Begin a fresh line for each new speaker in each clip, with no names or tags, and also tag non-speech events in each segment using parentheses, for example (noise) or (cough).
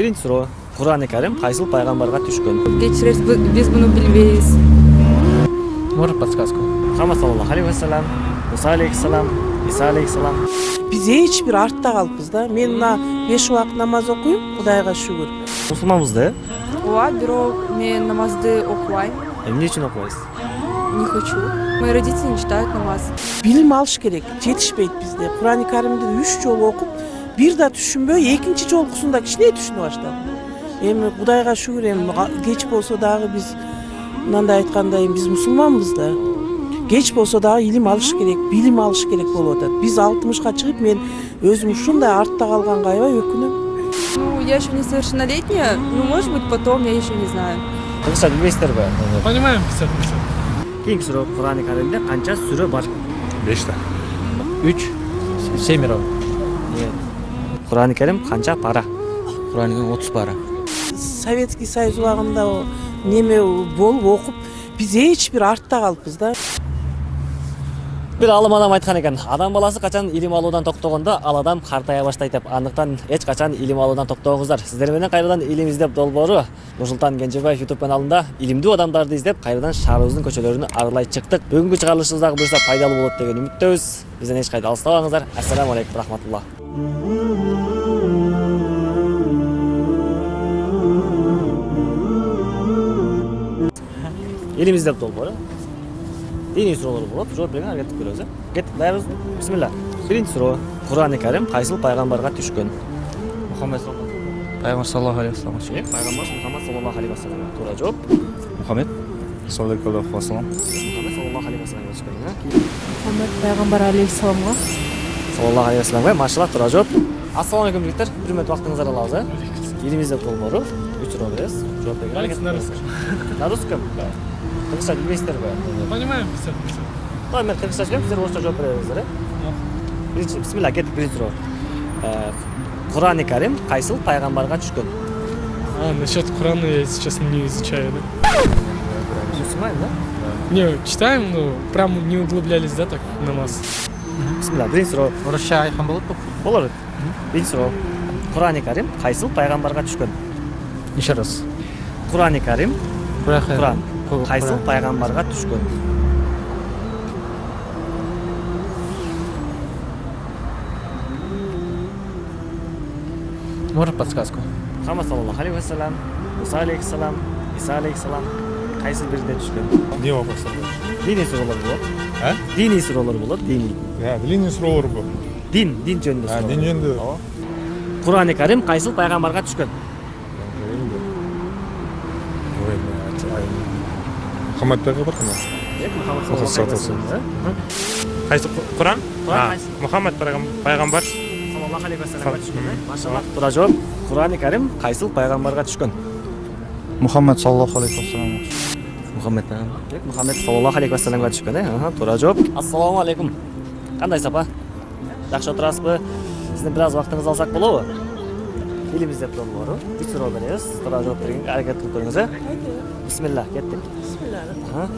биринчи суроо курани карим кайсыл пайгамбарга түшкөн.
Кечиресиз биз муну билбейбиз.
Можно подсказку?
мухаммад саллаллаху алейхи вассалам муса алейхисалам иса алейхисалам
биз эч бир артта калыппыз да. Мен мына беш убакыт намаз окуйм кудайга шүгүр.
Мусулманбыз да э
ооба бирок мен намазды окубайм
эмне үчүн окубайсыз
не хочу. Мои родители не читают намаз.
Билим алыш керек жетишпейт бизде. Курани каримди үч жолу окуп бир да түшүнбөй экинчи жолкусунда кичине түшүнө баштадым эми кудайга шүгүр эми кеч болсо дагы биз мынандай айткандай биз мусулманбыз да кеч болсо дагы илим алыш керек билим алыш керек болуп атат биз алтымышка чыгып мен өзүм ушундай артта калганга аябай өкүнөм
ну я еще несовершеннолетняя ну может быть потом я еще не знаю.
Кыргызча билбейсиздерби
Понимаем 50
кийинки суроо курани каримде канча сүрө бар?
Беште
Үч, семеро.
Курани карим канча пара
Куранның 30 пара.
советский союз убагында о неме болуп окуп биз эч бир артта калыппыз да
бир алым адам айткан экен адам баласы качан илим алуудан токтогондо ал адам картая баштайт деп. Качан илим алуудан токтогуңуздар сиздер менен кайрадан илим издеп долбоору нурсултан кенжебаев ютуб каналында илимдүү адамдарды издеп кайрадан шаарыбыздын көчөлөрүнө аралай чыктык бүгүнкү чыгарылышыбыз дагы буюрса пайдалуу болот деген үмүттөбүз бизден эч кайда алыстабаңыздар ассаламу алейкум рахматулла илим издеп долбоору. Диний суроолор болот жооп берген аракет кылып көрөбүз э кеттик даярбызбы бисмилля биринчи суроо курани карим кайсыл пайгамбарга түшкөн
Мухаммед Пайғамбар саллаллаху алейхи вассалам.
э пайгамбар мухаммад саллаллаху алейхи вассаламга туура жооп
мұхаммед саллаллаху вассалам
мухаммад саллаллаху алейхи вассаламга түшкөн
Мухаммад пайгамбар алейхисаламга
саллаллаху алейхи вассаламга машалла туура жооп ассаламу алейкум жигиттер бир мүнөт убактыңыздарды алабыз э илим издеп долбоору үч суроо беребиз жооп берген аракет
на
кылыңыз. на русском кыргызча билбейсиздерби
Понимаем 50
Давай мен кыргызча сөйлөйм сиздер орусча жооп бере бериңиздер э биринчи бисмилля кеттик биринчи суроо Э, курани карим кайсыл пайгамбарга түшкөн
А, насчет Корана я, если честно, не изучаю, да?
мусулман да?
Не, читаем, но прям не углублялись, да, так, в намаз.
бисмилля биринчи суроо
орысша айтқан болады па
болор биринчи суроо курани карим кайсыл пайгамбарга түшкөн
еще раз.
Курани карим куран.
Куран.
пайгамбарга түшкөн.
Можно подсказку?
Мухаммад саллаллаху алейхи вассалам муса алейхисалам иса алейхисалам кайсы бирине түшкөн?
Не вопростар
диний суроолор болот.
А?
Диний суроолор болот диний
иә длинный суроолор бұл
дин дин жөнүндө
а
суроолор.
дин жөнүндө
Ооба. курани карим кайсыл пайгамбарга түшкөн
ой блядь, ай. Мұхаммад пайғамбар ма
мухаммад
саллаллаху алейхи
вассалам
Қайсы Құран? Мұхаммед пайғамбар
саллаллаху алейхи вассаламга түшкөн
Мгм.
машалла туура жооп курани карим кайсыл пайгамбарга түшкөн.
Мұхаммад саллаллаху алейхи вассалам.
Мухаммед пайгамбар мухаммед саллаллаху алейхи вассаламга түшкөн э Аха, туура жооп ассаламу алейкум. Кандайсыз апа жакшы отурасызбы сиздин бир аз убактыңызды алсак болобу илим издеп долбоору үч суроо беребиз туура жооп бергенге аракет кылып көрүңүз э бисмилля кеттик Аха.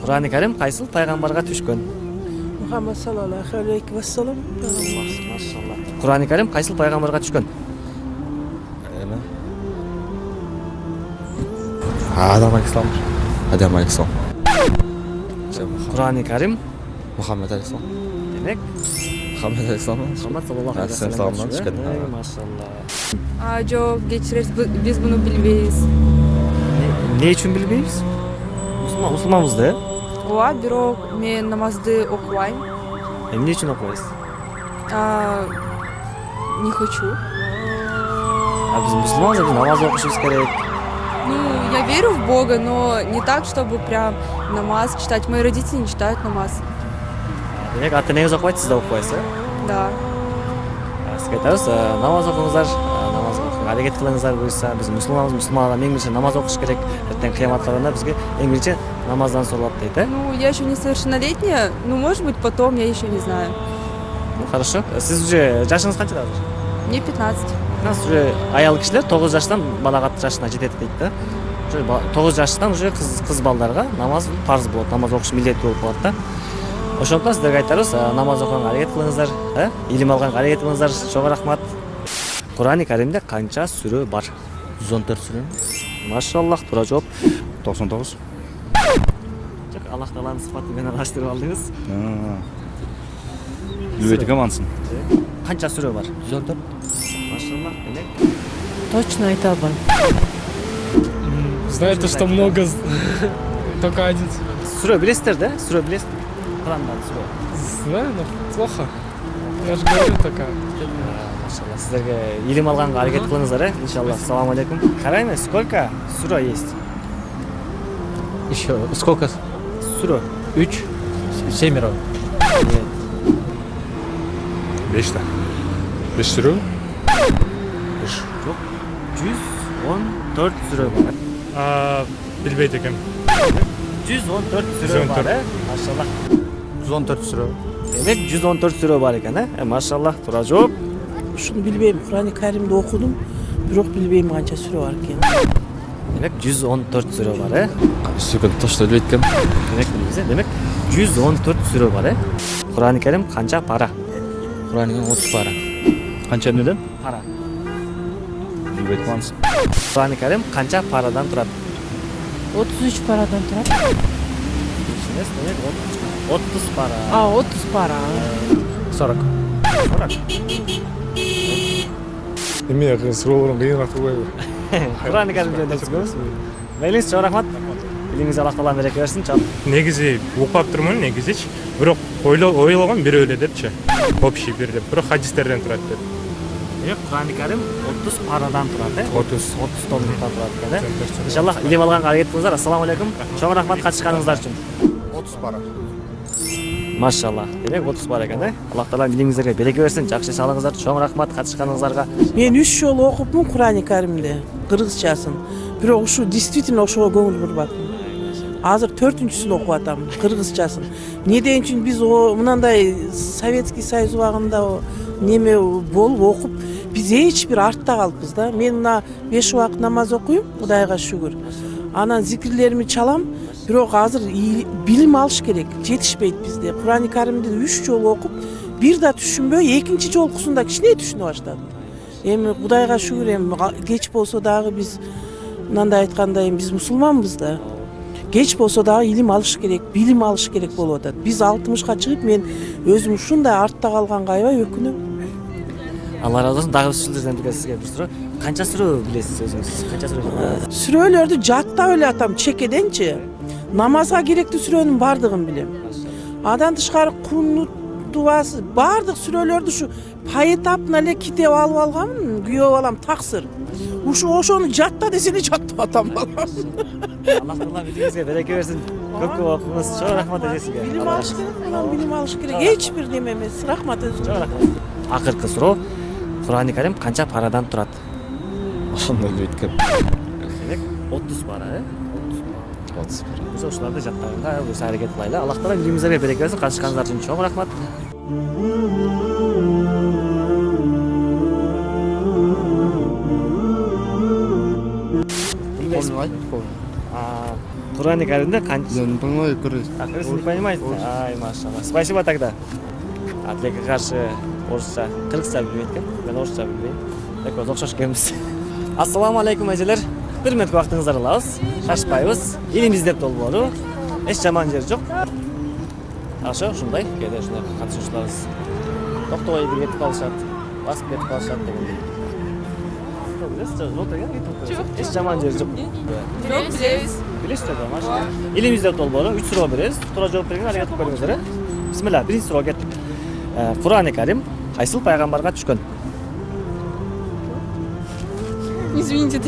курани карим кайсыл пайгамбарга түшкөн
мухаммад саллаллаху алейхи вассалам
машалла курани карим кайсыл пайгамбарга түшкөн
адам алейхисалам
адам алейхисалам
курани карим
мұхаммед алейхисалам
демек
мұхаммед алейхисалам
мухаммад саллаллаху алейхи
Алейхиссалам
вассаламга
түшкөн.
түшкөн Эй, машалла
а жок кечиресиз биз муну билбейбиз
эмне үчүн билбейбиз мусулман мусулманбыз да э
ооба бирок мен намазды окубайм
эмне үчүн окубайсыз
А, не хочу
а биз мусулманбыз биз намаз окушубуз керек
ну я верю в бога но не так чтобы прям намаз читать мои родители не читают намаз
демек ата энеңиз окубайт сиз да окубайсыз э
да.
А, сизге айтабыз э, намаз окуңуздар э, намаз окуга аракет кылыңыздар буюрса биз мусулманбыз мусулман адам эң биринчи намаз окуш керек эртең кыяматка барганда бизге эң биринчи намаздан суралат дейт э
ну я еще несовершеннолетняя ну может быть потом я еще не знаю
Ну, хорошо. Сиз уже жашыңыз канчада азыр
мне 15
сиз уже аял кишилер тогуз жаштан балагат жашына жетет дейт да тогуз жаштан уже кыз кыз балдарга намаз парз болот намаз окуш милдеттүү болуп калат да ошондуктан сиздерге айтарыбыз намаз окуганга аракет кылыңыздар э илим алганга аракет кылыңыздар чоң рахмат курани каримде канча сүрө бар
жүз он төрт сүрө
машаллах туура жооп
токсон тогуз
жок аллах тааланын сыфаты менен араштырып алдыңыз
билбейт экенмин анысын
канча сүрө бар
жүз он төрт
машаллах демек
точно айта албайм
Знаете, что много, (laughs) только один.
сүрө билесиздер да сүрө билесиз охрана отсюда
знаю но плохо. Я же говорю такая
машалла э, сіздерге елім алғанға әрекет қылыңыздар иә иншалла ассаламу алейкум қараймын сколько сүрө есть?
Еще сколько?
Сүрө
үч семеро.
Нет. Бешта. Беш сүре беш.
Жоқ жүз он төрт сүрө бар.
Билбейт экенмин
жүз он төрт сүрө бар
иә машалла. 114 сүрө.
Демек 114 сүрө бар экен, э? Машаллах, туура жооп.
Ушуну билбейм. Курани Каримди окудум, бирок билбейм канча сүрө бар экен.
Демек 114 сүрө бар, э?
Сүкүн тошто билбейт экенмин.
Демек билбейбиз, э? Демек 114 сүрө бар, э? Курани Карим канча пара?
Курани Карим 30 пара. Канча эмнеден?
Пара.
Билбейт калгансың.
Курани Карим канча парадан турат?
33 парадан турат.
Ишенесиң, демек отуз пара
а отуз пара
Сорок.
эме суроолорун кыйыныраак турбайбы
курани карим жөнүндө түшүнөбүз мейлиңиз чоң рахмат илиңиз аллах таалам береке берсин чоң
негизи укпап турмун негизичи бирок ойлогом бирөө эле депчи общий бир деп. Бирок хадистерден турат деп.
Демек курани карим отуз парадан турат э
отуз
отуз томдуктан турат экен э иншаллах илим алганга аракет кылыңыздар ассаламу алейкум. Чоң рахмат катышканыңыздар үчүн
отуз пара
машалла демек отуз бар экен э аллах таалам илиңиздерге береке жакшы иш алыңыздар чоң рахмат катышканыңыздарга
мен үч жолу окупмун курани каримди кыргызчасын бирок ушу действительно ошого көңүл бурбадым азыр төртүнчүсүн окуп атам кыргызчасын эмнеден үчүн биз мынандай советский союз убагында неме болуп окуп биз эч бир артта калыппыз да мен мына беш убакыт намаз окуйм кудайга шүгүр анан зикирлеримди чалам бирок азыр билим алыш керек жетишпейт бизде курани каримди үч жолу окуп бир да түшүнбөй экинчи жолкусунда кичине түшүнө баштадым эми кудайга шүгүр эми кеч болсо дагы биз мынандай айткандай биз мусулманбыз да кеч болсо дагы илим алыш керек билим алыш керек болуп атат биз алтымышка чыгып мен өзүм ушундай артта калганга аябай өкүнөм
алла ыраазы болсун дагы сиздерден бир сизге бир суроо канча сүрө билесиз өзүңүз канча сүрө билесиз?
сүрөлөрдү жаттап эле атам чекеденчи намазга керектүү сүрөнүн баардыгын билем андан тышкары кунут дубасы баардык сүрөлөрдү ушу поэтапно эле китеп алып алганмын күйөө балам таксыр ушу ошону жатта десе эле жаттап атам балам?
Аллах таала билимиңизге береке берсин көп көп окуңуз чоң рахмат эже сизге
билим алыш керек мынан билим алыш керек. Эч бир неме эмес рахмат өзүңүзгө
чоң рахмат. Акыркы суроо курани карим канча парадан турат
ошону билбейт экенмин
демек отуз пара э?
Отуз пара
биз ушуларды жаттаганга өзү аракет кылайлы аллах таала билимиңиздерге береке берсин катышканыңыздар үчүн чоң рахмат билбейсизби А, курани каримде канча
не понимаю короче
А, кыргыз не понимаете? Ай, машалла. Спасибо тогда. Атлетке каршы орусча, кыргызча билбейт экен. Мен орусча билбейм. Экөөбүз окшош экенбиз. Ассаламу алейкум эжелер. Бир мүнөткө убактыңызды алабыз. Шашпайбыз. Илим издеп долбоору. Эч жаман жери жок. Ошо ушундай кээде ушундай катышуучуларыбыз токтобой бир кетип калышат, басып кетип калышат дегендей. Кетип Эч жаман жери жок.
Жоқ, білеміз.
Билесиздер да машина. Илим издеп долбоору 3 суроо беребиз. Туура жооп бергенге аракет кылып көрүңүздөр э. Бисмилла, биринчи суроо кеттик. Курани Карим кайсыл пайгамбарга түшкөн?
Извините,